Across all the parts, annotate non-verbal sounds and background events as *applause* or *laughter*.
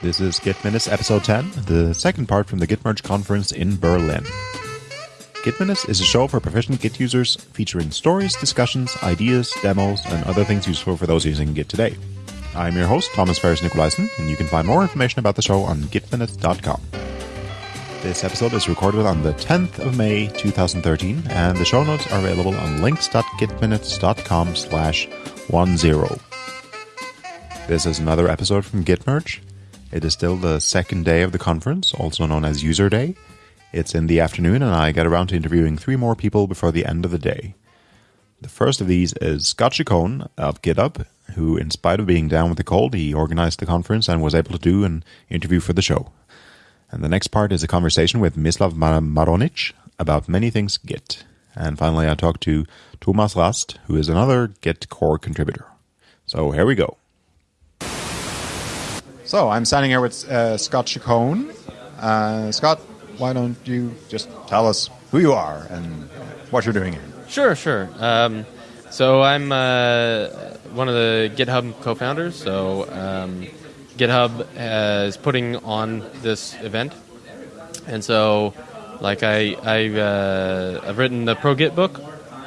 This is Git Minutes episode 10, the second part from the Git Merge conference in Berlin. Git Minutes is a show for proficient Git users featuring stories, discussions, ideas, demos, and other things useful for those using Git today. I'm your host, Thomas Ferris Nicolaisen, and you can find more information about the show on gitminutes.com. This episode is recorded on the 10th of May 2013, and the show notes are available on links.gitminutes.com slash 10. This is another episode from Git Merge. It is still the second day of the conference, also known as User Day. It's in the afternoon, and I get around to interviewing three more people before the end of the day. The first of these is Scott Chacon of GitHub, who, in spite of being down with the cold, he organized the conference and was able to do an interview for the show. And the next part is a conversation with Mislav Marohnić about many things Git. And finally, I talked to Thomas Rast, who is another Git core contributor. So here we go. So I'm standing here with uh, Scott Chacon. Uh, Scott, why don't you just tell us who you are and what you're doing here? Sure, sure. Um, so I'm uh, one of the GitHub co-founders. So um, GitHub is putting on this event, and so like I I've, uh, I've written the Pro Git book,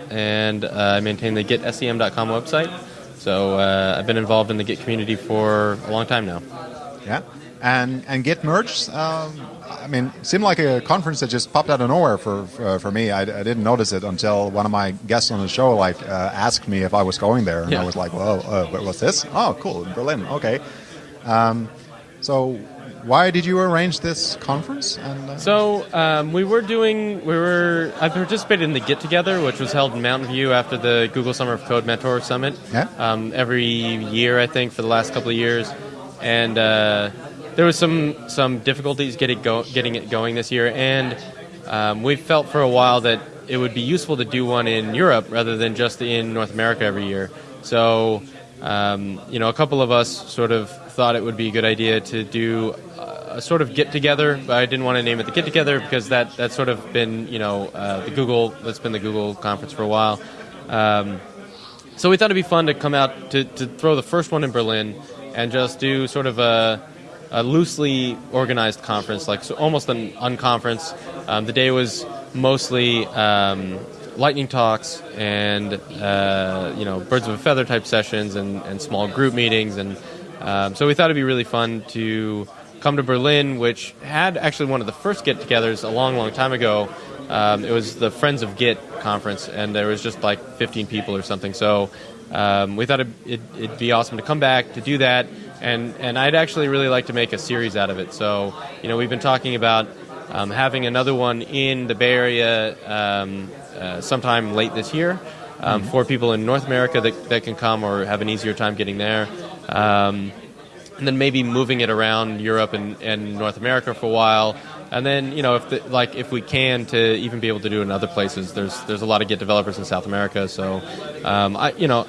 and uh, I maintain the GitSCM.com website. So uh, I've been involved in the Git community for a long time now. Yeah, and and Git merge. Um, I mean, seemed like a conference that just popped out of nowhere for for, for me. I, I, didn't notice it until one of my guests on the show like uh, asked me if I was going there, and yeah. I was like, "Whoa, uh, what's this? Oh, cool, Berlin. Okay." Um, so why did you arrange this conference? And, uh... So um, we were doing, we were. I participated in the GitTogether, which was held in Mountain View after the Google Summer of Code Mentor Summit. Yeah. Um, every year, I think, for the last couple of years and uh, there was some some difficulties getting go, getting it going this year, and um, we felt for a while that it would be useful to do one in Europe rather than just in North America every year. So, um, you know, a couple of us sort of thought it would be a good idea to do a sort of get together. But I didn't want to name it the get together because that that's sort of been you know uh, the Google that's been the Google conference for a while. Um, so we thought it'd be fun to come out to, to throw the first one in Berlin and just do sort of a, a loosely organized conference, like so almost an unconference. Um, the day was mostly um, lightning talks and uh, you know birds of a feather type sessions and, and small group meetings, and um, so we thought it'd be really fun to come to Berlin, which had actually one of the first get-togethers a long, long time ago. Um, it was the Friends of Git conference, and there was just like 15 people or something. So um, we thought it'd, it'd, be awesome to come back to do that, and and I'd actually really like to make a series out of it. So you know, we've been talking about um, having another one in the Bay Area um, uh, sometime late this year um, mm-hmm. for people in North America that, that can come or have an easier time getting there. Um, and then maybe moving it around Europe and, and North America for a while, and then you know if the, like if we can to even be able to do it in other places. There's there's a lot of Git developers in South America, so um, I you know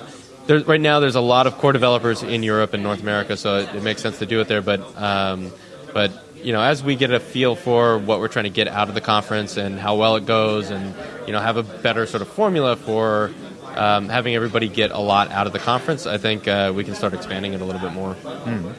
there's, right now there's a lot of core developers in Europe and North America, so it, it makes sense to do it there. But um, but you know, as we get a feel for what we're trying to get out of the conference and how well it goes, and you know, have a better sort of formula for um, having everybody get a lot out of the conference, I think uh, we can start expanding it a little bit more. Mm.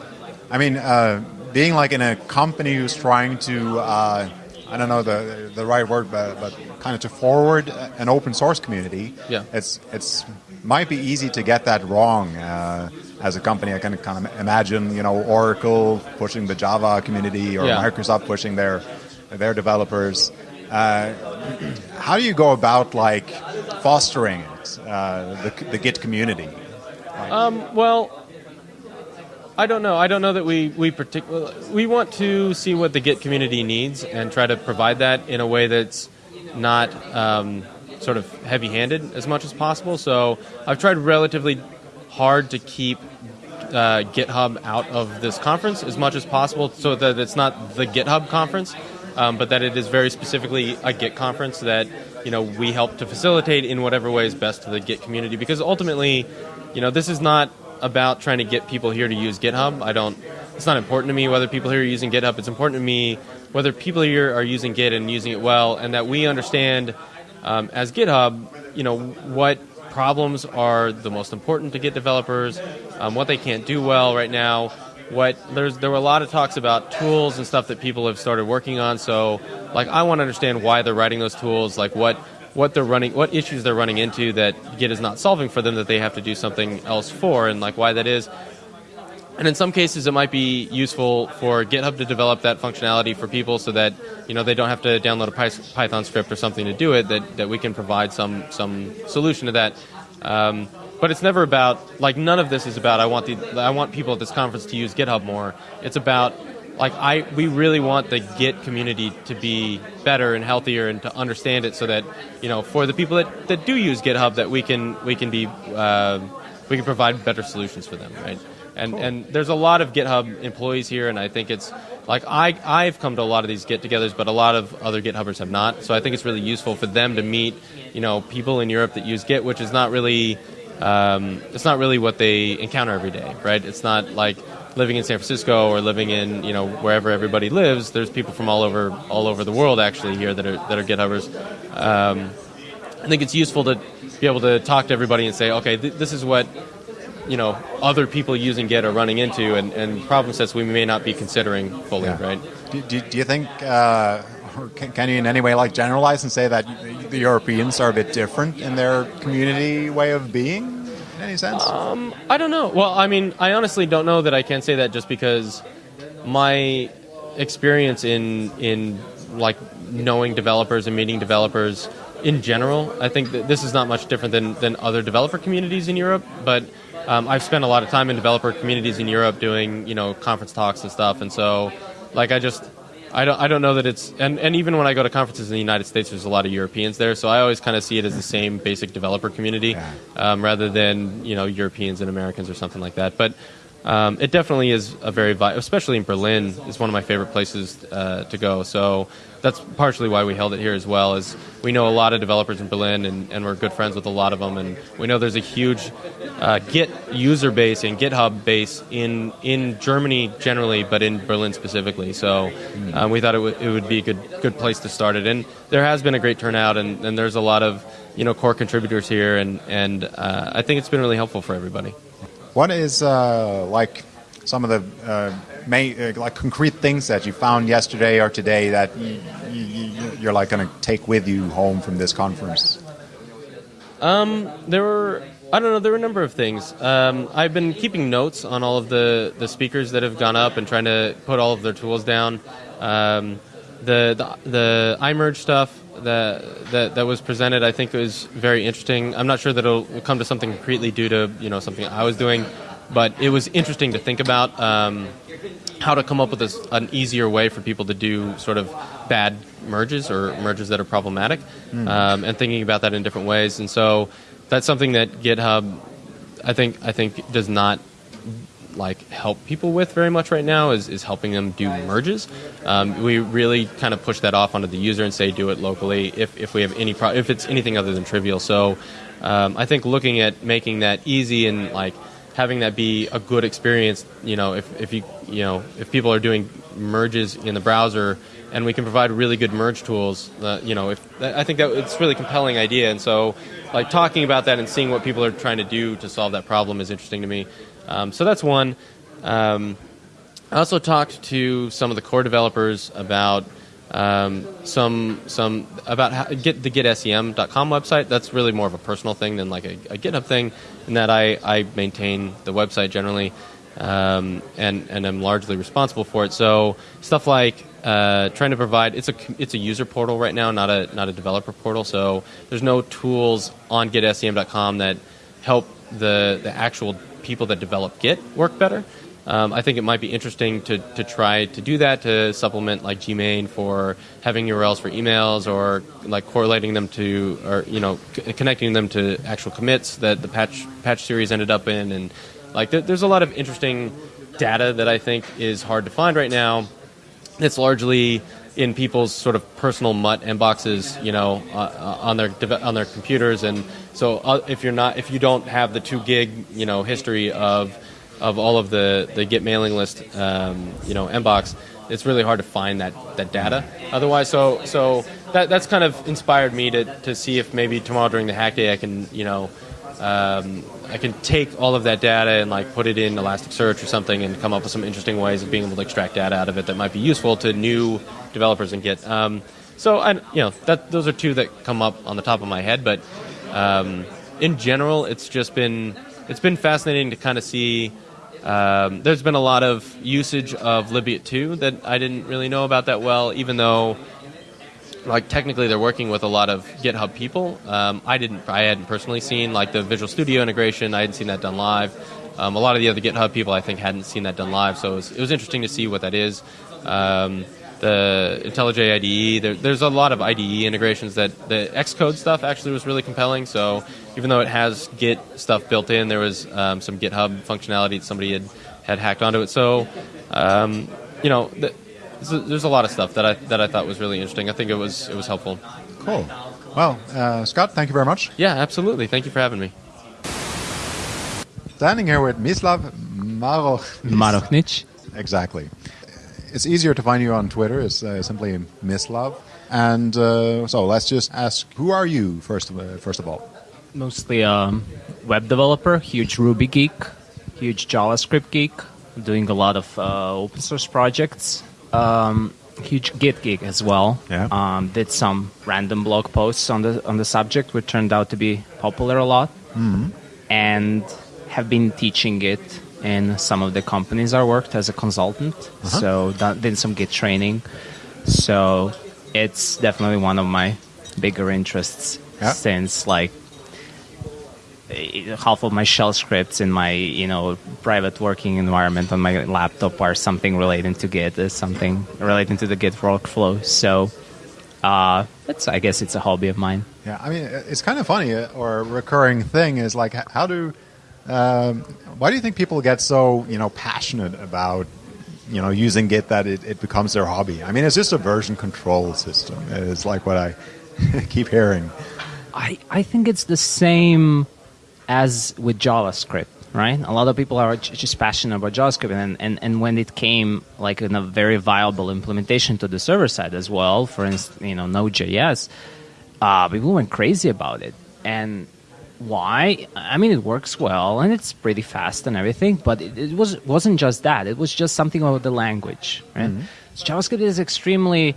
I mean, uh, being like in a company who's trying to. Uh, I don't know the the right word, but, but kind of to forward an open source community. Yeah. It's it's might be easy to get that wrong uh, as a company. I can kind of imagine, you know, Oracle pushing the Java community or yeah. Microsoft pushing their their developers. Uh, *clears throat* how do you go about like fostering it, uh, the, the Git community? Um, well, I don't know. I don't know that we we particular we want to see what the Git community needs and try to provide that in a way that's not um, sort of heavy-handed as much as possible. So I've tried relatively hard to keep uh, GitHub out of this conference as much as possible, so that it's not the GitHub conference, um, but that it is very specifically a Git conference that you know we help to facilitate in whatever way is best to the Git community. Because ultimately, you know, this is not about trying to get people here to use GitHub. I don't. It's not important to me whether people here are using GitHub. It's important to me whether people here are using Git and using it well, and that we understand um, as GitHub, you know, what problems are the most important to Git developers, um, what they can't do well right now, what there's there were a lot of talks about tools and stuff that people have started working on. So like I want to understand why they're writing those tools, like what what they're running, what issues they're running into that Git is not solving for them that they have to do something else for, and like why that is. And in some cases, it might be useful for GitHub to develop that functionality for people so that you know they don't have to download a Python script or something to do it. That, that we can provide some some solution to that. Um, but it's never about like none of this is about I want the I want people at this conference to use GitHub more. It's about like I we really want the Git community to be better and healthier and to understand it so that you know for the people that, that do use GitHub that we can we can be uh, we can provide better solutions for them, right? And cool. and there's a lot of GitHub employees here, and I think it's like I I've come to a lot of these get-togethers, but a lot of other GitHubbers have not. So I think it's really useful for them to meet you know people in Europe that use Git, which is not really um, it's not really what they encounter every day, right? It's not like living in San Francisco or living in you know wherever everybody lives. There's people from all over all over the world actually here that are that are GitHubbers. Um, I think it's useful to be able to talk to everybody and say, okay, th- this is what you know other people using Git are running into, and, and problem sets we may not be considering fully, yeah. right? Do, do, do, you think? Uh, can, can, you in any way like generalize and say that the Europeans are a bit different in their community way of being? In any sense? Um, I don't know. Well, I mean, I honestly don't know that I can say that just because my experience in in like knowing developers and meeting developers in general, I think that this is not much different than, than other developer communities in Europe, but um, I've spent a lot of time in developer communities in Europe doing you know conference talks and stuff, and so like I just I don't I don't know that it's and, and even when I go to conferences in the United States, there's a lot of Europeans there, so I always kind of see it as the same basic developer community um, rather than you know Europeans and Americans or something like that. But um, it definitely is a very, vi- especially in Berlin, is one of my favorite places uh, to go. So that's partially why we held it here as well. Is we know a lot of developers in Berlin, and, and we're good friends with a lot of them, and we know there's a huge uh, Git user base and GitHub base in in Germany generally, but in Berlin specifically. So um, we thought it, w- it would be a good good place to start it, and there has been a great turnout, and, and there's a lot of you know core contributors here, and and uh, I think it's been really helpful for everybody. What is uh, like some of the uh, main, uh, like concrete things that you found yesterday or today that you, are like going to take with you home from this conference? Um, there were I don't know. There were a number of things. Um, I've been keeping notes on all of the, the speakers that have gone up and trying to put all of their tools down. Um, the, the the iMerge stuff that, that that was presented, I think, was very interesting. I'm not sure that it'll come to something concretely due to you know something I was doing, but it was interesting to think about um, how to come up with this, an easier way for people to do sort of bad merges or merges that are problematic, mm. um, and thinking about that in different ways. And so that's something that GitHub, I think, I think does not like help people with very much right now is, is helping them do merges. Um, we really kind of push that off onto the user and say do it locally if, if we have any pro- if it's anything other than trivial. So um, I think looking at making that easy and like having that be a good experience. You know, if, if you you know if people are doing merges in the browser and we can provide really good merge tools. Uh, you know, if I think that it's really compelling idea, and so like talking about that and seeing what people are trying to do to solve that problem is interesting to me. Um, so that's one. Um, I also talked to some of the core developers about um, some some about how, get the GitSCM.com website. That's really more of a personal thing than like a, a GitHub thing, in that I, I maintain the website generally, um, and and I'm largely responsible for it. So stuff like uh, trying to provide it's a it's a user portal right now, not a not a developer portal. So there's no tools on GitSCM.com that help the the actual people that develop Git work better. Um, I think it might be interesting to, to try to do that to supplement like Gmane for having URLs for emails or like correlating them to or you know c- connecting them to actual commits that the patch patch series ended up in and like th- there's a lot of interesting data that I think is hard to find right now. It's largely in people's sort of personal mutt inboxes, you know, uh, uh on their on their computers, and so uh, if you're not if you don't have the two gig, you know, history of of all of the, the Git mailing list, um, you know, inbox, it's really hard to find that, that data. Otherwise, so so that that's kind of inspired me to, to see if maybe tomorrow during the hack day I can you know um, I can take all of that data and like put it in Elasticsearch or something and come up with some interesting ways of being able to extract data out of it that might be useful to new developers in Git. Um, so I, you know, that those are two that come up on the top of my head. But um, in general, it's just been it's been fascinating to kind of see. Um, there's been a lot of usage of libgit2 that I didn't really know about that well, even though like technically they're working with a lot of GitHub people. Um, I didn't, I hadn't personally seen like the Visual Studio integration. I hadn't seen that done live. Um, a lot of the other GitHub people I think hadn't seen that done live, so it was, it was interesting to see what that is. Um, the IntelliJ IDE, there, there's a lot of IDE integrations that the Xcode stuff actually was really compelling. So even though it has Git stuff built in, there was um, some GitHub functionality that somebody had, had hacked onto it. So um, you know. The, there's a lot of stuff that I that I thought was really interesting. I think it was it was helpful. Cool. Well, uh, Scott, thank you very much. Yeah, absolutely. Thank you for having me. Standing here with Mislav Marohnić. Exactly. It's easier to find you on Twitter. It's uh, simply Mislav. And uh, so let's just ask, who are you first of, uh, first of all? Mostly a um, web developer, huge Ruby geek, huge JavaScript geek, doing a lot of uh, open source projects um, huge Git geek as well. Yeah. Um, did some random blog posts on the on the subject, which turned out to be popular a lot, mm-hmm. and have been teaching it in some of the companies I worked as a consultant. Uh-huh. So done, did some Git training. So it's definitely one of my bigger interests yeah. since like half of my shell scripts in my you know private working environment on my laptop are something relating to Git, is something relating to the Git workflow. So uh, it's I guess it's a hobby of mine. Yeah, I mean it's kind of funny uh, or a recurring thing is like how do um, why do you think people get so you know passionate about you know using Git that it, it becomes their hobby? I mean it's just a version control system. It's like what I *laughs* keep hearing. I, I think it's the same as with JavaScript, right? A lot of people are just passionate about JavaScript, and, and, and when it came like in a very viable implementation to the server side as well, for instance, you know, Node.js, uh, people went crazy about it. And why? I mean, it works well and it's pretty fast and everything, but it, it was wasn't just that. It was just something about the language, right? Mm-hmm. So JavaScript is extremely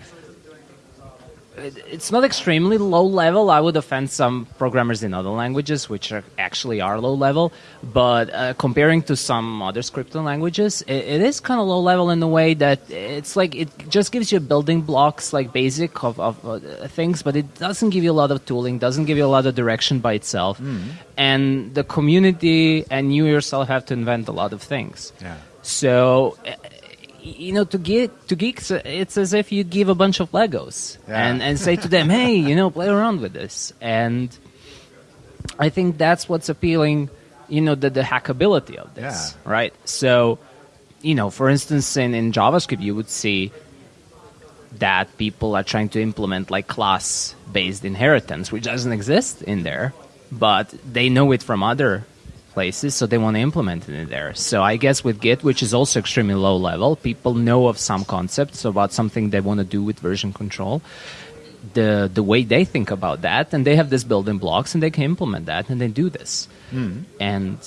it's not extremely low level. I would offend some programmers in other languages, which are actually are low level. But uh, comparing to some other scripting languages, it, it is kind of low level in the way that it's like it just gives you building blocks, like basic of, of uh, things, but it doesn't give you a lot of tooling, doesn't give you a lot of direction by itself. Mm. And the community and you yourself have to invent a lot of things. Yeah. So you know, to get to geeks, it's as if you give a bunch of Legos yeah. and and say to them, "Hey, you know, play around with this." And I think that's what's appealing, you know, the the hackability of this, yeah. right? So, you know, for instance, in in JavaScript, you would see that people are trying to implement like class based inheritance, which doesn't exist in there, but they know it from other places, so they want to implement it there. So I guess with Git, which is also extremely low level, people know of some concepts about something they want to do with version control. The the way they think about that, and they have this building blocks, and they can implement that, and they do this. Mm. And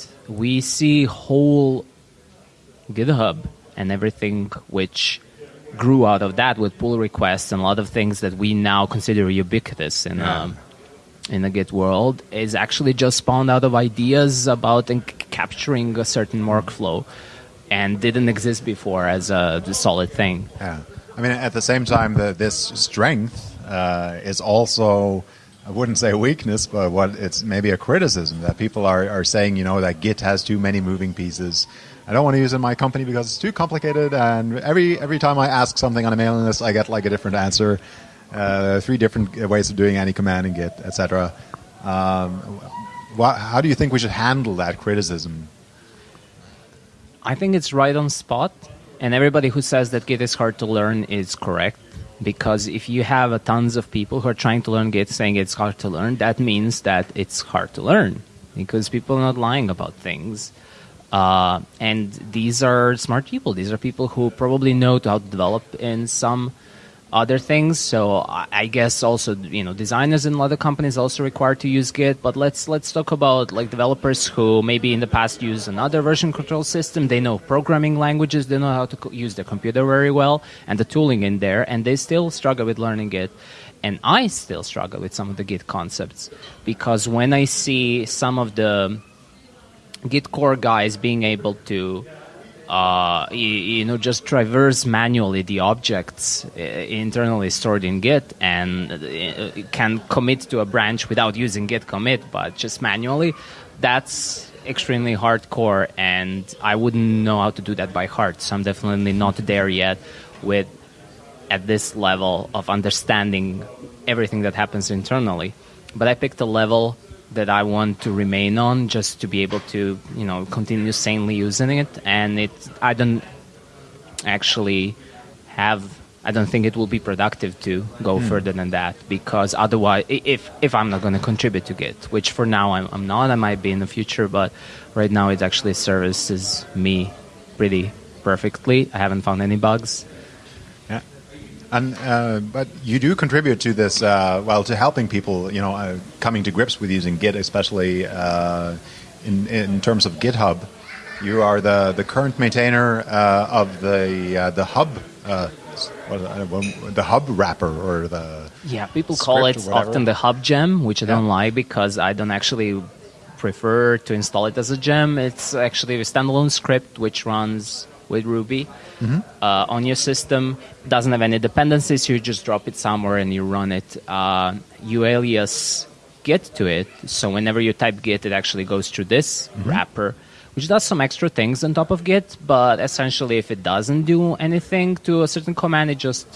we see whole GitHub and everything which grew out of that with pull requests and a lot of things that we now consider ubiquitous in yeah. um, in the Git world is actually just spawned out of ideas about capturing a certain workflow and didn't exist before as a solid thing. Yeah. I mean, at the same time, the, this strength uh, is also, I wouldn't say weakness, but what it's maybe a criticism that people are, are saying, you know, that Git has too many moving pieces. I don't want to use it in my company because it's too complicated, and every every time I ask something on a mailing list, I get like a different answer uh, three different ways of doing any command in Git, etc. Um, how do you think we should handle that criticism? I think it's right on spot, and everybody who says that Git is hard to learn is correct. Because if you have a tons of people who are trying to learn Git saying it's hard to learn, that means that it's hard to learn because people are not lying about things. Uh, and these are smart people. These are people who probably know how to develop in some other things. So I, guess also you know designers in other companies also required to use Git. But let's let's talk about like developers who maybe in the past use another version control system. They know programming languages. They know how to use the computer very well and the tooling in there, and they still struggle with learning Git. And I still struggle with some of the Git concepts because when I see some of the Git core guys being able to uh, you, you, know, just traverse manually the objects uh, internally stored in Git and uh, can commit to a branch without using Git commit, but just manually. That's extremely hardcore, and I wouldn't know how to do that by heart. So I'm definitely not there yet with at this level of understanding everything that happens internally. But I picked a level that I want to remain on just to be able to, you know, continue sanely using it. And it, I don't actually have, I don't think it will be productive to go mm. further than that because otherwise, if if I'm not going to contribute to Git, which for now I'm, I'm not, I might be in the future, but right now it actually services me pretty perfectly. I haven't found any bugs. And uh, but you do contribute to this, uh, well, to helping people, you know, uh, coming to grips with using Git, especially uh, in in terms of GitHub. You are the, the current maintainer uh, of the uh, the hub. the hub wrapper or the yeah people call it often the hub gem which i don't like because i don't actually prefer to install it as a gem it's actually a standalone script which runs with Ruby mm-hmm. uh, on your system. Doesn't have any dependencies. You just drop it somewhere and you run it. Uh, you alias Git to it, so whenever you type Git, it actually goes through this mm-hmm. wrapper, which does some extra things on top of Git. But essentially, if it doesn't do anything to a certain command, it just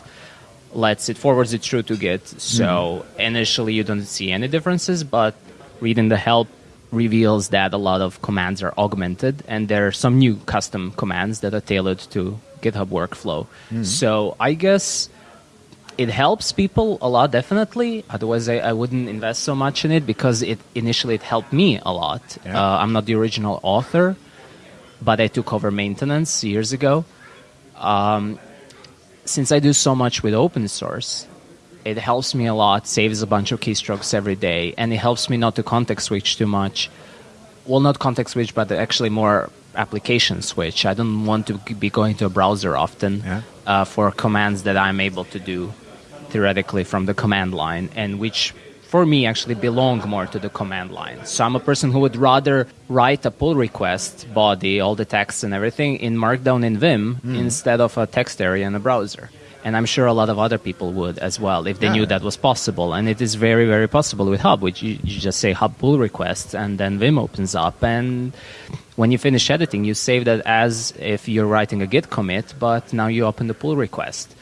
lets it forwards it through to Git. So mm-hmm. initially, you don't see any differences, but reading the help reveals that a lot of commands are augmented and there are some new custom commands that are tailored to GitHub workflow. Mm-hmm. So I guess it helps people a lot, definitely. Otherwise, I, I, wouldn't invest so much in it because it initially it helped me a lot. Yeah. Uh, I'm not the original author, but I took over maintenance years ago. Um, since I do so much with open source, it helps me a lot, saves a bunch of keystrokes every day, and it helps me not to context switch too much. Well, not context switch, but actually more application switch. I don't want to be going to a browser often yeah. uh, for commands that I'm able to do theoretically from the command line, and which for me actually belong more to the command line. So I'm a person who would rather write a pull request body, all the text and everything in Markdown in Vim mm. instead of a text area in a browser and I'm sure a lot of other people would as well if they yeah. knew that was possible. And it is very, very possible with Hub, which you, you, just say Hub pull requests, and then Vim opens up. And when you finish editing, you save that as if you're writing a Git commit, but now you open the pull request.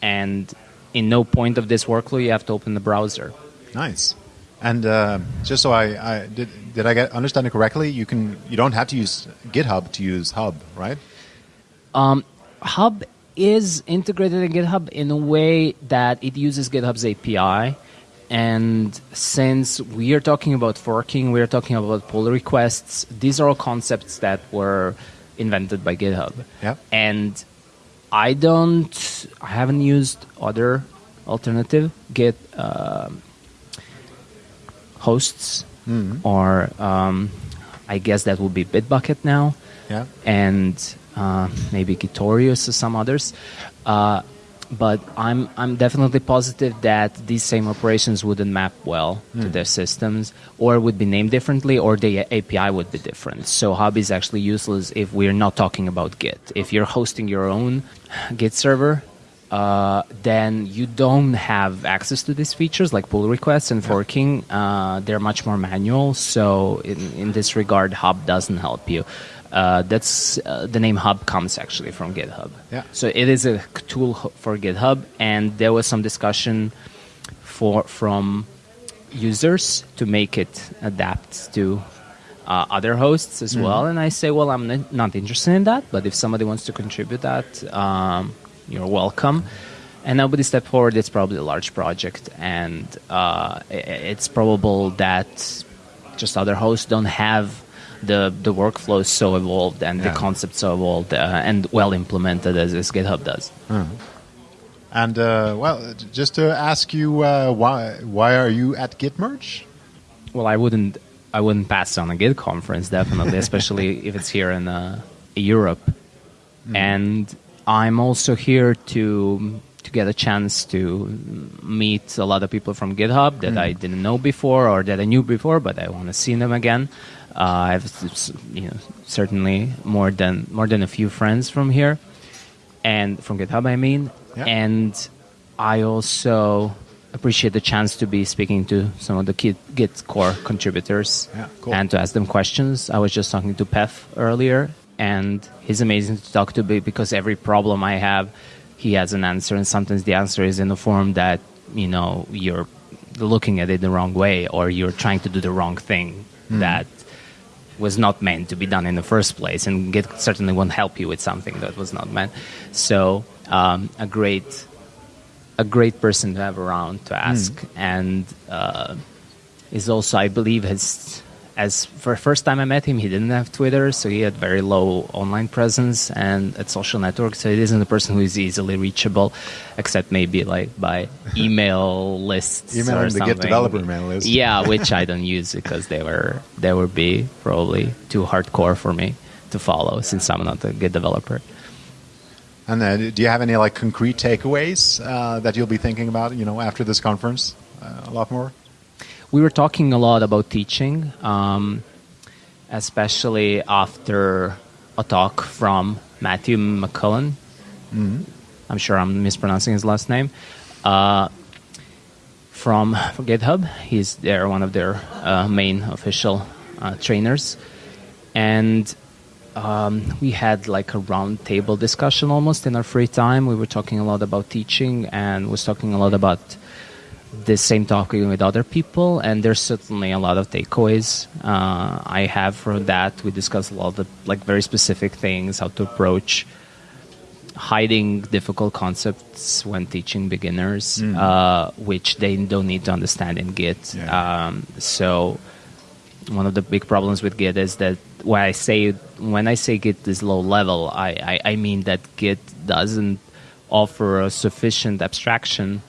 And in no point of this workflow, you have to open the browser. Nice. And uh, just so I, I, did, did I get understand it correctly? You can you don't have to use GitHub to use Hub, right? Um, Hub is integrated in GitHub in a way that it uses GitHub's API. And since we are talking about forking, we are talking about pull requests, these are all concepts that were invented by GitHub. Yep. And I don't, I haven't used other alternative Git uh, hosts, mm-hmm. or um, I guess that would be Bitbucket now. Yeah. And maybe Gitorious or some others. Uh, but I'm I'm definitely positive that these same operations wouldn't map well mm. to hmm. their systems, or would be named differently, or the API would be different. So Hub is actually useless if we're not talking about Git. If you're hosting your own Git server, uh, then you don't have access to these features like pull requests and forking. Uh, they're much more manual. So in, in this regard, Hub doesn't help you. Uh, that's uh, the name Hub comes actually from GitHub. Yeah. So it is a tool for GitHub, and there was some discussion for from users to make it adapt to uh, other hosts as mm-hmm. well. And I say, well, I'm n- not interested in that, but if somebody wants to contribute that, um, you're welcome. And nobody stepped forward. It's probably a large project, and uh, it's probable that just other hosts don't have the the workflow is so evolved and yeah. the concepts so evolved uh, and well implemented as, as GitHub does. Uh-huh. And uh, well, just to ask you, uh, why why are you at Gitmerge? Well, I wouldn't I wouldn't pass on a Git conference definitely, *laughs* especially if it's here in uh, Europe. Mm. And I'm also here to to get a chance to meet a lot of people from GitHub that mm. I didn't know before or that I knew before, but I want to see them again. Uh, I've you know certainly more than more than a few friends from here, and from GitHub I mean, yeah. and I also appreciate the chance to be speaking to some of the Git, Git core contributors yeah, cool. and to ask them questions. I was just talking to Peff earlier, and he's amazing to talk to because every problem I have, he has an answer, and sometimes the answer is in a form that you know you're looking at it the wrong way, or you're trying to do the wrong thing mm. that was not meant to be done in the first place, and Git certainly won't help you with something that was not meant. So, um, a great a great person to have around to ask, mm. and uh, is also, I believe, has as for the first time I met him, he didn't have Twitter, so he had very low online presence and at social networks. So he isn't a person who is easily reachable, except maybe like by email *laughs* lists email or the. Git developer email list. Yeah, *laughs* which I don't use because they were they would be probably too hardcore for me to follow since I'm not a Git developer. And then, do you have any like concrete takeaways uh, that you'll be thinking about? You know, after this conference, uh, a lot more. We were talking a lot about teaching, um, especially after a talk from Matthew McCullen. Mm-hmm. I'm sure I'm mispronouncing his last name. Uh, from GitHub, he's there, one of their uh, main official uh, trainers, and um, we had like a round table discussion almost in our free time. We were talking a lot about teaching and was talking a lot about the same talking with other people. And there's certainly a lot of takeaways uh, I have from that. We discussed a lot of like very specific things, how to approach hiding difficult concepts when teaching beginners, mm. uh, which they don't need to understand in Git. Yeah. Um, so one of the big problems with Git is that when I say when I say Git is low level, I, I, I mean that Git doesn't offer a sufficient abstraction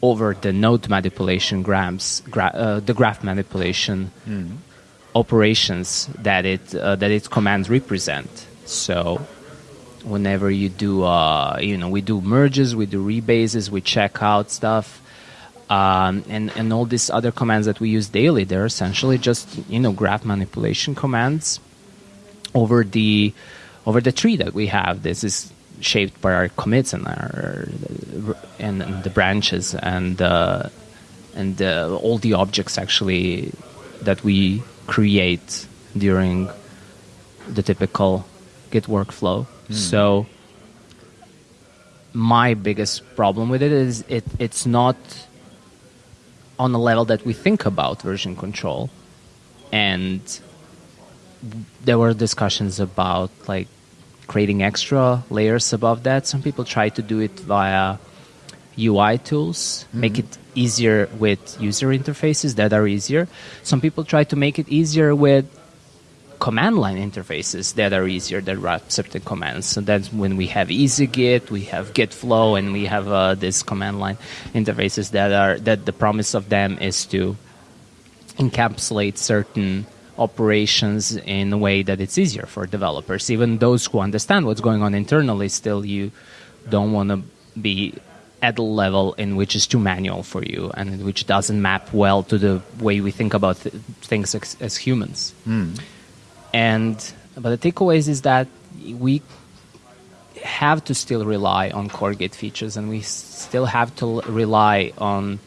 over the node manipulation grams, gra- uh, the graph manipulation mm. operations that it uh, that its commands represent. So whenever you do, uh, you know, we do merges, we do rebases, we check out stuff um, and and all these other commands that we use daily they're essentially just you know graph manipulation commands over the over the tree that we have this is shaped by our commits and our and, and the branches and uh, and uh, all the objects actually that we create during the typical git workflow mm. so my biggest problem with it is it it's not on a level that we think about version control. And there were discussions about like creating extra layers above that. Some people try to do it via UI tools, mm-hmm. make it easier with user interfaces that are easier. Some people try to make it easier with command line interfaces that are easier that wrap certain commands. So that's when we have EasyGit, we have Git flow, and we have uh, this command line interfaces that are that the promise of them is to encapsulate certain operations in a way that it's easier for developers. Even those who understand what's going on internally, still you don't want to be at a level in which is too manual for you and which doesn't map well to the way we think about th- things as, as humans. Mm. And but the takeaways is that we have to still rely on core Git features, and we still have to rely on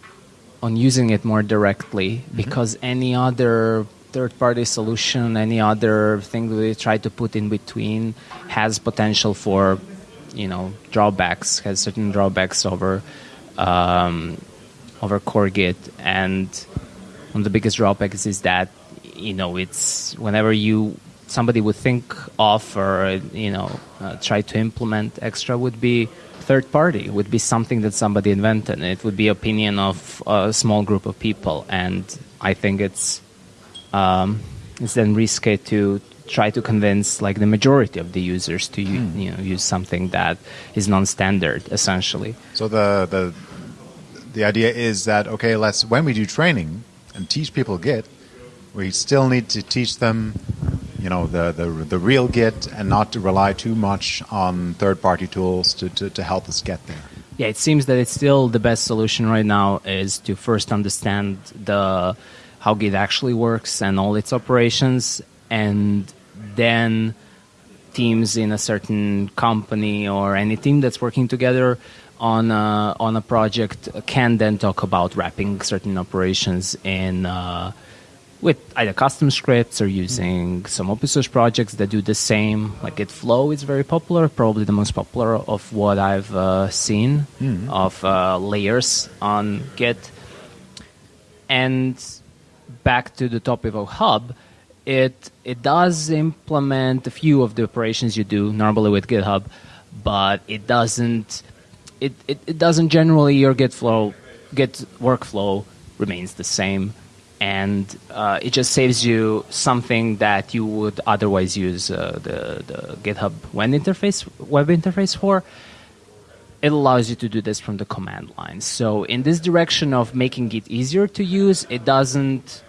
on using it more directly mm-hmm. because any other third party solution, any other thing that we try to put in between has potential for you know drawbacks, has certain drawbacks over um, over core Git, and one of the biggest drawbacks is that you know, it's whenever you somebody would think of or you know uh, try to implement extra would be third party would be something that somebody invented. It would be opinion of a small group of people. And i think it's um, it's then risky to try to convince like the majority of the users to u- you know use something that is non-standard essentially. So the the the idea is that okay, let's when we do training and teach people Git, we still need to teach them, you know, the the, the real Git and not to rely too much on third-party tools to, to, to help us get there. Yeah, it seems that it's still the best solution right now is to first understand the how Git actually works and all its operations, and then teams in a certain company or any team that's working together on a, on a project can then talk about wrapping certain operations in uh, with either custom scripts or using some open source projects that do the same. Like Git Flow is very popular, probably the most popular of what I've uh, seen of uh, layers on Git. And back to the topic of Hub, it it does implement a few of the operations you do normally with GitHub, but it doesn't it, it, it doesn't generally your Git flow Git workflow remains the same and uh, it just saves you something that you would otherwise use uh, the, the GitHub web interface web interface for. It allows you to do this from the command line. So in this direction of making it easier to use, it doesn't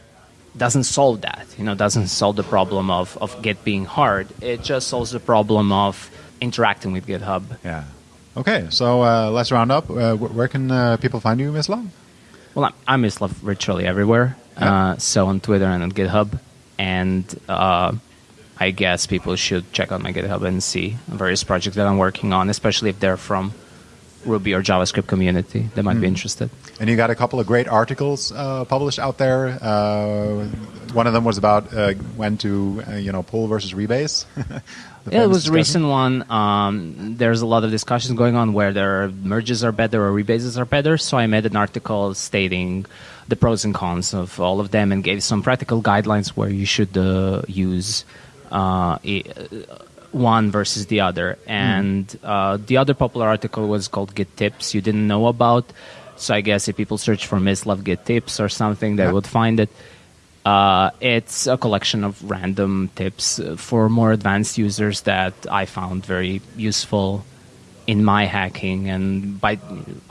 doesn't solve that. You know, doesn't solve the problem of, of Git being hard. It just solves the problem of interacting with GitHub. Yeah. Okay, so uh, let's round up. Uh, wh- where can uh, people find you, Mislav? Well, I'm, I'm Mislav virtually everywhere. Yeah. Uh, so on Twitter and on GitHub. And uh, I guess people should check out my GitHub and see various projects that I'm working on, especially if they're from Ruby or JavaScript community. that might be interested. And you got a couple of great articles uh, published out there. Uh, one of them was about uh, when to, uh, you know, pull versus rebase. *laughs* Yeah, it was a recent one. Um, there's a lot of discussions going on where their merges are better or rebases are better. So I made an article stating the pros and cons of all of them and gave some practical guidelines where you should uh, use uh, i- one versus the other. And uh, the other popular article was called Git Tips you didn't know about. So I guess if people search for Mislav Git Tips or something, they Yeah. would find it. Uh, it's a collection of random tips for more advanced users that I found very useful in my hacking. And by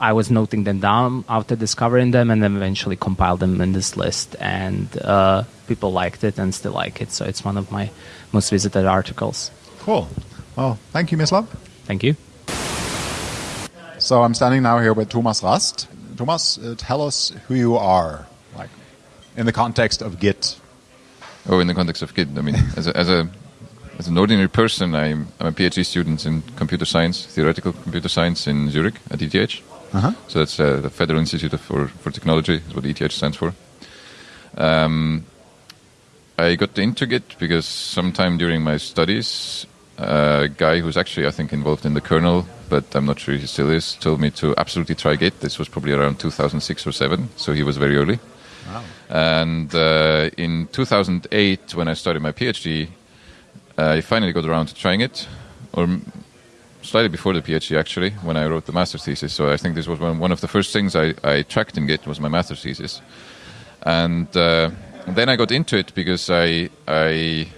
I was noting them down after discovering them, and then eventually compiled them in this list. And uh, people liked it and still like it. So it's one of my most visited articles. Cool. Well, thank you, Mislav. Thank you. So I'm standing now here with Thomas Rast. Thomas, uh, tell us who you are, like in the context of Git. Oh, in the context of Git, I mean, as a, as a as an ordinary person, I'm, I'm a PhD student in computer science, theoretical computer science in Zurich at ETH. Uh-huh. So that's uh, the Federal Institute for for Technology, is what ETH stands for. Um, I got into Git because sometime during my studies, a guy who's actually I think involved in the kernel, but I'm not sure he still is, told me to absolutely try Git. This was probably around 2006 or seven, so he was very early. And uh, in 2008, when I started my PhD, I finally got around to trying it, or slightly before the PhD actually, when I wrote the master's thesis. So I think this was one, one of the first things I, I tracked in Git was my master's thesis, and uh, then I got into it because I I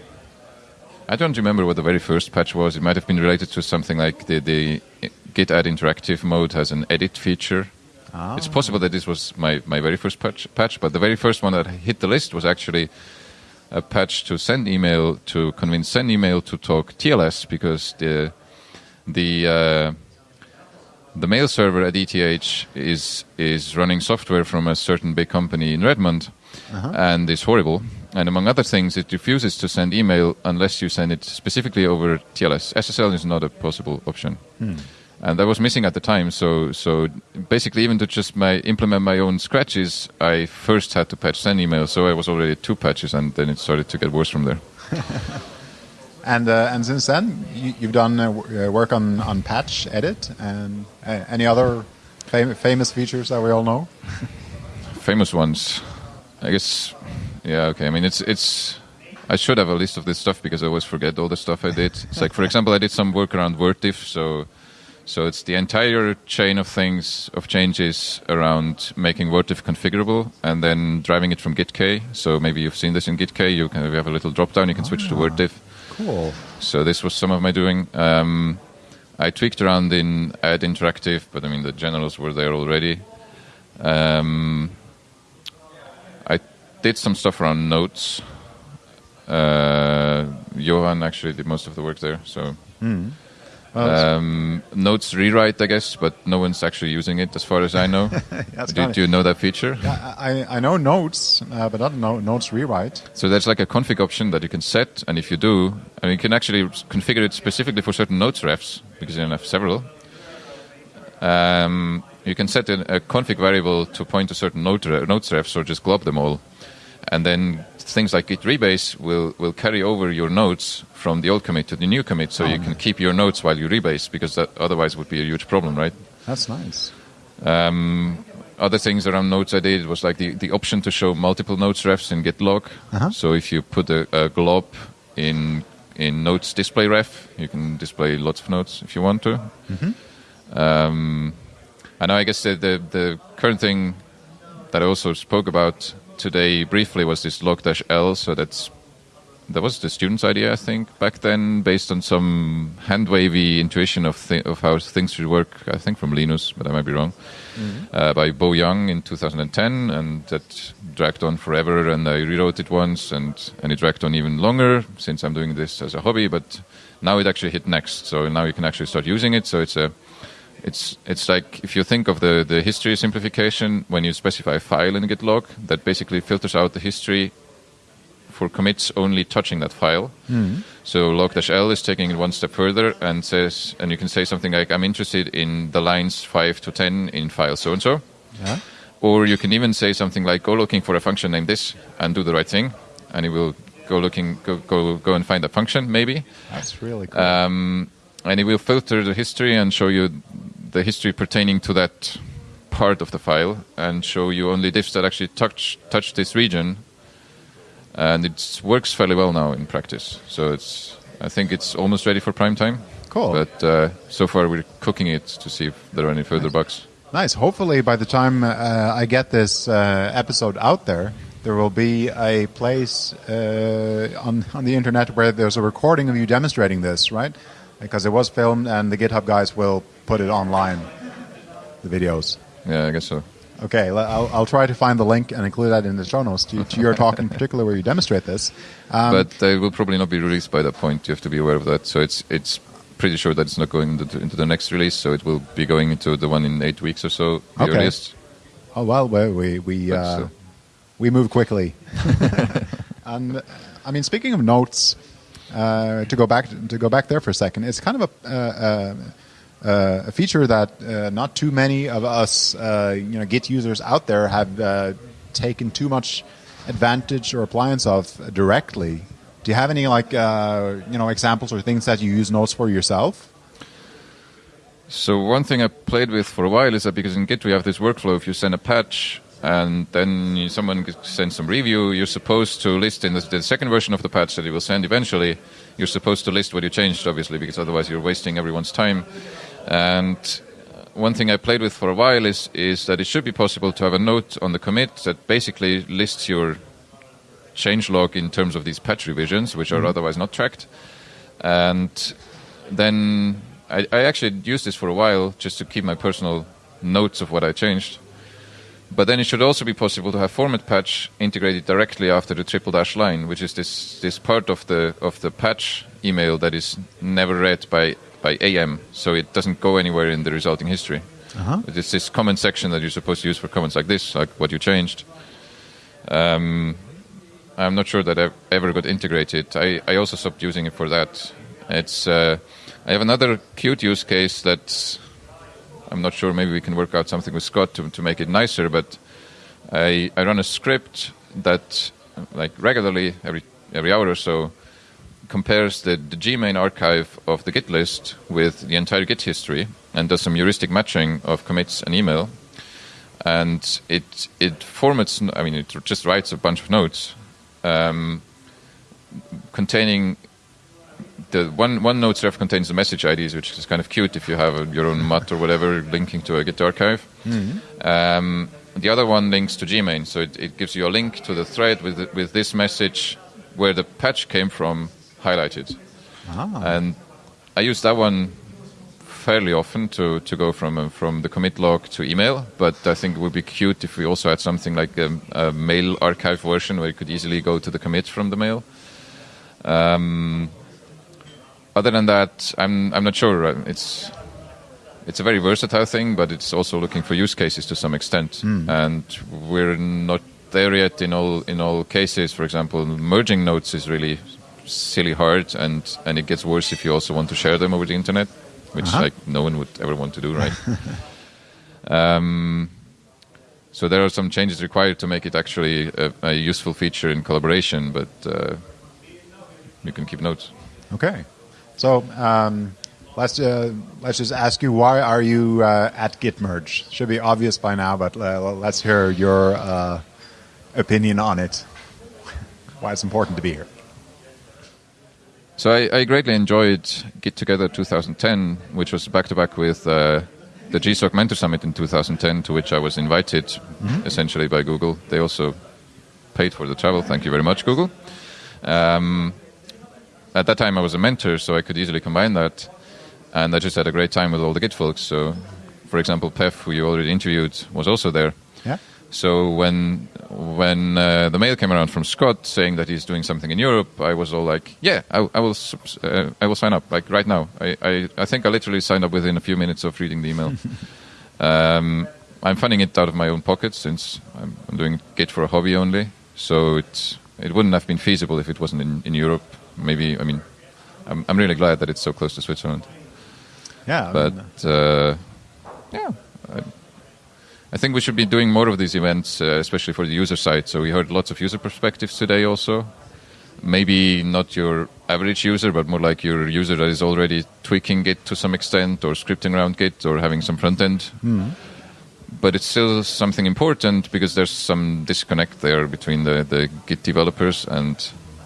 I don't remember what the very first patch was. It might have been related to something like the the Git add interactive mode has an edit feature. It's possible that this was my, my very first patch, patch, but the very first one that hit the list was actually a patch to send email to convince send email to talk TLS because the the uh, the mail server at ETH is is running software from a certain big company in Redmond, and it's horrible. And among other things, it refuses to send email unless you send it specifically over TLS. SSL is not a possible option, and that was missing at the time. So so basically, even to just my implement my own scratches, I first had to patch send email. So I was already two patches, and then it started to get worse from there. *laughs* And uh, and since then, you, you've done uh, uh, work on, on patch edit and uh, any other fam- famous features that we all know. *laughs* famous ones. I guess. Yeah. Okay. I mean, it's it's. I should have a list of this stuff because I always forget all the stuff I did. It's like, for example, I did some work around WordDiff, so so it's the entire chain of things of changes around making WordDiff configurable and then driving it from GitK. So maybe you've seen this in GitK. You can you have a little drop down. You can switch to WordDiff. Cool. So this was some of my doing. Um, I tweaked around in Add Interactive, but I mean the generals were there already. Um, did some stuff around notes. Uh, Johan actually did most of the work there. So um, notes rewrite, I guess, but no one's actually using it as far as I know. *laughs* Do, do you know that feature? I, I know notes, uh, but I don't know notes rewrite. So there's like a config option that you can set, and if you do, and you can actually configure it specifically for certain notes refs because you can have several. Um, you can set a, a config variable to point to certain note re- notes refs or just glob them all, and then things like git rebase will will carry over your notes from the old commit to the new commit, so you can keep your notes while you rebase because that otherwise would be a huge problem, right? That's nice. Um, other things around notes I did was like the, the option to show multiple notes refs in GitLog. Uh-huh. So if you put a, a glob in in notes display ref, you can display lots of notes if you want to. Um, and I guess the, the the current thing that I also spoke about today briefly was this log dash L. So that's that was the student's idea, I think, back then, based on some hand wavy intuition of of how things should work. I think from Linus, but I might be wrong. Uh, by Bo Yang in 2010, and that dragged on forever. And I rewrote it once, and and it dragged on even longer since I'm doing this as a hobby. But now it actually hit next, so now you can actually start using it. So it's a it's it's like if you think of the, the history simplification when you specify a file in GitLog that basically filters out the history for commits only touching that file. So log-l is taking it one step further and says, and you can say something like, "I'm interested in the lines five to ten in file so and so," Yeah. or you can even say something like, "Go looking for a function named this and do the right thing," and it will go looking go go go and find that function maybe That's really cool. um, and it will filter the history and show you the history pertaining to that part of the file and show you only diffs that actually touch touch this region and it works fairly well now in practice so it's i think it's almost ready for prime time Cool. but uh, so far we're cooking it to see if there are any further bugs Nice. Hopefully, by the time uh, I get this uh, episode out there, there will be a place uh, on on the internet where there's a recording of you demonstrating this, right? Because it was filmed, and the GitHub guys will put it online, the videos. yeah i guess so Okay, I'll, I'll try to find the link and include that in the show notes to, to your talk in *laughs* particular, where you demonstrate this. Um, but they will probably not be released by that point. You have to be aware of that. So it's it's pretty sure that it's not going into, into the next release. So it will be going into the one in eight weeks or so, the Okay. earliest. Oh well, we we we, uh, still. we move quickly. and *laughs* *laughs* I mean, speaking of notes, uh, to go back to go back there for a second, it's kind of a. Uh, uh, a feature that uh, not too many of us, uh, you know, Git users out there have uh, taken too much advantage or appliance of directly. Do you have any like uh, you know examples or things that you use notes for yourself? So one thing I played with for a while is that because in Git we have this workflow, if you send a patch and then someone sends some review, you're supposed to list in the, the second version of the patch that you will send eventually. You're supposed to list what you changed, obviously, because otherwise you're wasting everyone's time. And uh, one thing I played with for a while is is that it should be possible to have a note on the commit that basically lists your change log in terms of these patch revisions, which are mm-hmm. otherwise not tracked. And then I, I actually used this for a while just to keep my personal notes of what I changed. But then it should also be possible to have format patch integrated directly after the triple dash line, which is this, this part of the of the patch email that is never read by, by AM, so it doesn't go anywhere in the resulting history. Uh-huh. It's this comment section that you're supposed to use for comments like this, like what you changed. Um, I'm not sure that I ever got integrated. I, I also stopped using it for that. It's uh, I have another cute use case that I'm not sure. Maybe we can work out something with Scott to, to make it nicer. But I I run a script that like regularly every every hour or so compares the, the Gmane archive of the Git list with the entire Git history and does some heuristic matching of commits and email. And it it formats. I mean, it just writes a bunch of notes um, containing the one one notes ref contains the message IDs, which is kind of cute if you have a, your own mutt or whatever linking to a Git archive. Um, the other one links to Gmane, so it, it gives you a link to the thread with with this message, where the patch came from, highlighted. Ah. And I use that one fairly often to, to go from uh, from the commit log to email. But I think it would be cute if we also had something like a, a mail archive version where you could easily go to the commit from the mail. Um, other than that, I'm I'm not sure. Uh, It's it's a very versatile thing, but it's also looking for use cases to some extent, and we're not there yet in all in all cases. For example, merging notes is really silly hard, and and it gets worse if you also want to share them over the internet, which Uh-huh. like no one would ever want to do, right? *laughs* um, so there are some changes required to make it actually a, a useful feature in collaboration, but uh, you can keep notes. Okay. So um, let's uh, let's just ask you why are you uh, at Git merge? Should be obvious by now, but uh, let's hear your uh, opinion on it. *laughs* Why it's important to be here. So I, I greatly enjoyed GitTogether 2010, which was back to back with uh, the GSOC Mentor Summit in 2010, to which I was invited essentially by Google. They also paid for the travel. Thank you very much, Google. Um, at that time, I was a mentor, so I could easily combine that. And I just had a great time with all the Git folks. So, for example, Peff, who you already interviewed, was also there. Yeah. So when when uh, the mail came around from Scott saying that he's doing something in Europe, I was all like, "Yeah, I, I will, uh, I will sign up like right now." I, I, I think I literally signed up within a few minutes of reading the email. *laughs* um, I'm funding it out of my own pocket since I'm, I'm doing Git for a hobby only. So it it wouldn't have been feasible if it wasn't in, in Europe. Maybe I mean, I'm, I'm really glad that it's so close to Switzerland. Yeah. I But mean, uh, yeah, I, I think we should be doing more of these events, uh, especially for the user side. So we heard lots of user perspectives today, also. Maybe not your average user, but more like your user that is already tweaking Git to some extent, or scripting around Git, or having some front end. But it's still something important because there's some disconnect there between the, the Git developers and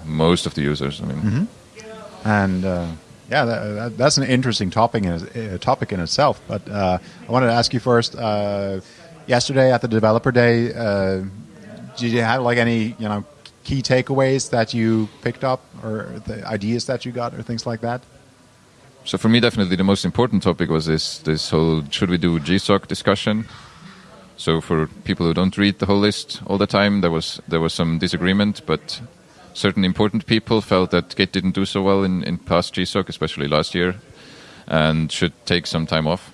most of the users. I mean, and uh, yeah, that, that, that's an interesting topic in, uh, topic in itself. But uh, I wanted to ask you first. Yesterday at the developer day, uh, did you have like any you know key takeaways that you picked up, or the ideas that you got, or things like that? So for me, definitely the most important topic was this this whole should we do GSOC discussion. So for people who don't read the whole list all the time, there was there was some disagreement, but certain important people felt that Git didn't do so well in, in past GSOC, especially last year, and should take some time off.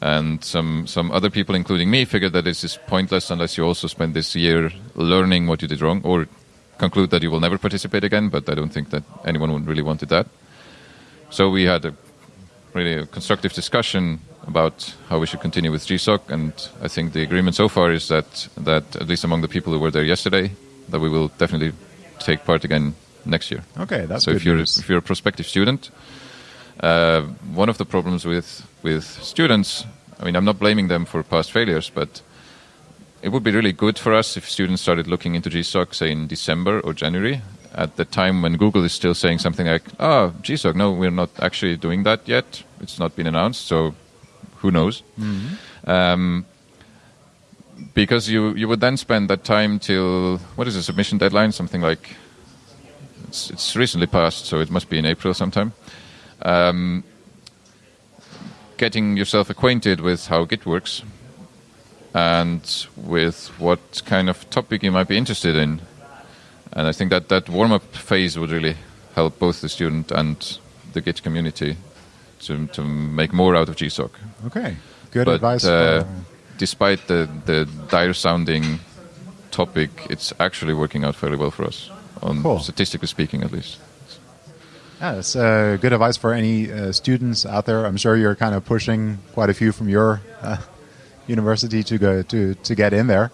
And some some other people, including me, figured that this is pointless unless you also spend this year learning what you did wrong, or conclude that you will never participate again. But I don't think that anyone would really wanted that. So we had a really a constructive discussion about how we should continue with GSOC, and I think the agreement so far is that that at least among the people who were there yesterday, that we will definitely take part again next year. Okay, that's so good if you're news. if you're a prospective student, uh, one of the problems with with students, I mean, I'm not blaming them for past failures, but it would be really good for us if students started looking into GSOC, say in December or January, at the time when Google is still saying something like, "Oh, GSOC, no, we're not actually doing that yet. It's not been announced, so who knows?" Um, because you you would then spend that time till what is the submission deadline? Something like it's, it's recently passed, so it must be in April sometime. Um, getting yourself acquainted with how Git works and with what kind of topic you might be interested in. And I think that that warm up phase would really help both the student and the Git community to, to make more out of GSOC. Okay, good but advice. uh, despite the, the dire sounding topic, it's actually working out fairly well for us, on Cool. statistically speaking, at least. Yeah, it's uh, good advice for any uh, students out there. I'm sure you're kind of pushing quite a few from your uh, university to go to to get in there.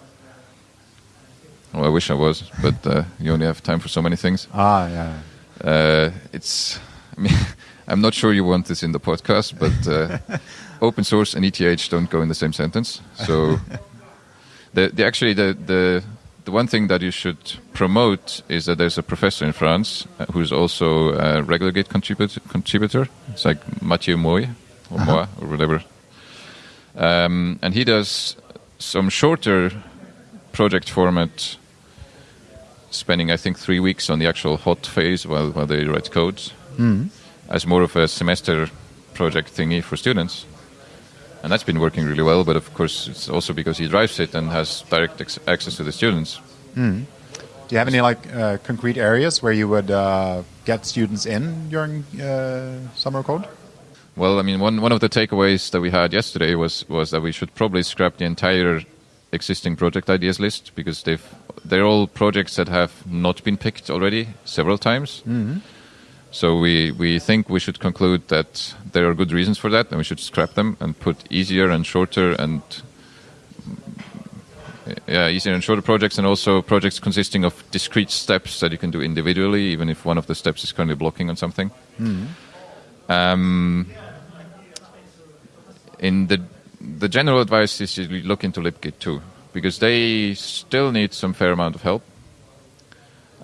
Well, I wish I was, but uh, you only have time for so many things. Ah, yeah. Uh, it's, I mean, *laughs* I'm not sure you want this in the podcast, but uh, *laughs* open source and ETH don't go in the same sentence. So, *laughs* the, the actually the, the the one thing that you should promote is that there's a professor in France uh, who's also a regular Git contributor. contributor. It's like Matthieu Moy or Moy or whatever, um, and he does some shorter project format spending I think three weeks on the actual hot phase while while they write code, as more of a semester project thingy for students. And that's been working really well, but of course it's also because he drives it and has direct access to the students. Do you have any like uh, concrete areas where you would uh, get students in during uh, summer code? Well, I mean, one, one of the takeaways that we had yesterday was, was that we should probably scrap the entire existing project ideas list because they've they're all projects that have not been picked already several times. So we, we think we should conclude that there are good reasons for that, and we should scrap them and put easier and shorter and yeah, easier and shorter projects, and also projects consisting of discrete steps that you can do individually, even if one of the steps is currently blocking on something. Um, in the the general advice is you look into libgit2, because they still need some fair amount of help.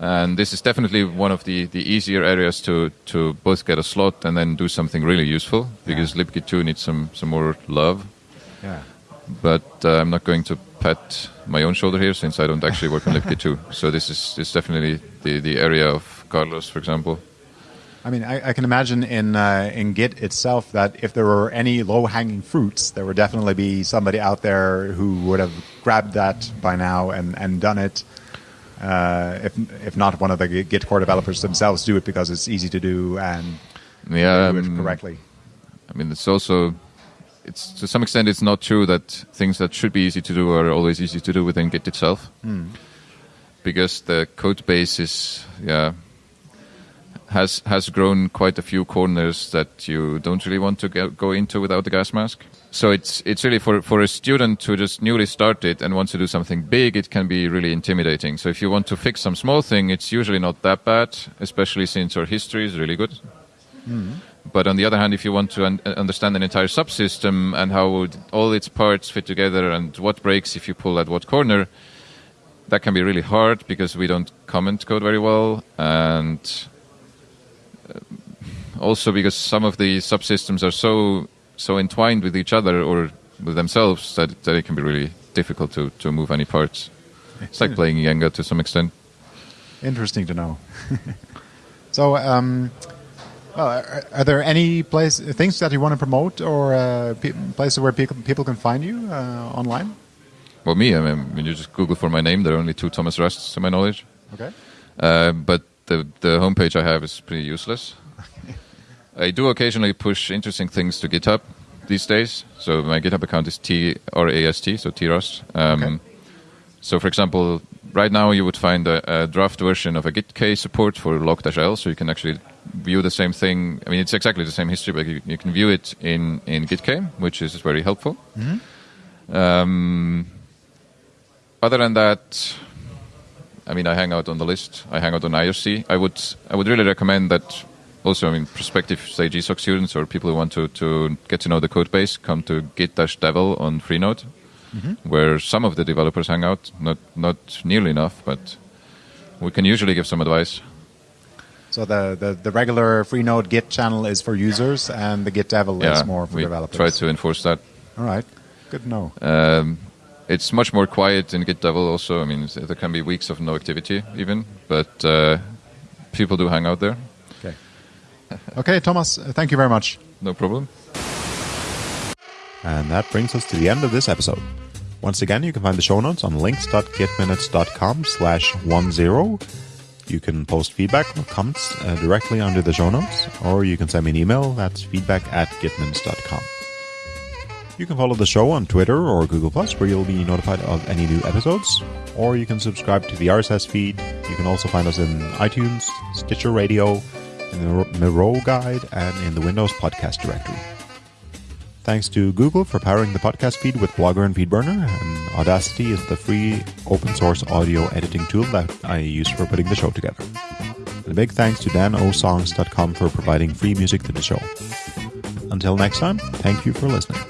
And this is definitely one of the, the easier areas to, to both get a slot and then do something really useful, because libgit2 needs some, some more love. Yeah. But uh, I'm not going to pat my own shoulder here since I don't actually work on libgit2. *laughs* So this is, this is definitely the, the area of Carlos, for example. I mean, I, I can imagine in uh, in Git itself that if there were any low hanging fruits, there would definitely be somebody out there who would have grabbed that by now and, and done it. Uh, if if not one of the Git core developers themselves do it because it's easy to do and Yeah, do it um, correctly. I mean, it's also, it's to some extent, it's not true that things that should be easy to do are always easy to do within Git itself, because the code base is, yeah, has has grown quite a few corners that you don't really want to go, go into without the gas mask. So it's it's really for for a student who just newly started and wants to do something big, it can be really intimidating. So if you want to fix some small thing, it's usually not that bad, especially since our history is really good. But on the other hand, if you want to un- understand an entire subsystem and how would all its parts fit together and what breaks if you pull at what corner, that can be really hard because we don't comment code very well, and uh, also because some of the subsystems are so so entwined with each other or with themselves that, that it can be really difficult to, to move any parts. It's like *laughs* playing Jenga to some extent. Interesting to know. *laughs* so, um, well, are, are there any place things that you want to promote or uh, pe- places where people people can find you uh, online? Well, me, I mean, when you just Google for my name, there are only two Thomas Rasts to my knowledge. Okay. Uh, but the the homepage I have is pretty useless. *laughs* I do occasionally push interesting things to GitHub these days. So my GitHub account is T R A S T, so T Rust. Um, Okay. So, for example, right now you would find a, a draft version of a Git support for log-l, so you can actually view the same thing. I mean, it's exactly the same history, but you, you can view it in in Git which is very helpful. Um, other than that, I mean, I hang out on the list. I hang out on IRC. I would I would really recommend that. Also, I mean, prospective say GSOC students or people who want to, to get to know the code base come to git-devel on Freenode, where some of the developers hang out. Not not nearly enough, but we can usually give some advice. So the, the, the regular Freenode Git channel is for users, and the git-devel is more for we developers. try to enforce that. All right, good to know. Um, it's much more quiet in Git-devel. Also, I mean, there can be weeks of no activity even, but uh, people do hang out there. Okay. Okay, Thomas, uh, thank you very much. No problem. And that brings us to the end of this episode. Once again, you can find the show notes on links.gitminutes.com slash 10. You can post feedback or comments uh, directly under the show notes, or you can send me an email. That's feedback at gitminutes.com. You can follow the show on Twitter or Google Plus, where you'll be notified of any new episodes. Or you can subscribe to the RSS feed. You can also find us in iTunes, Stitcher Radio, in the Miro Guide, and in the Windows Podcast Directory. Thanks to Google for powering the podcast feed with Blogger and FeedBurner, and Audacity is the free open source audio editing tool that I use for putting the show together. And a big thanks to danosongs.com for providing free music to the show. Until next time, thank you for listening.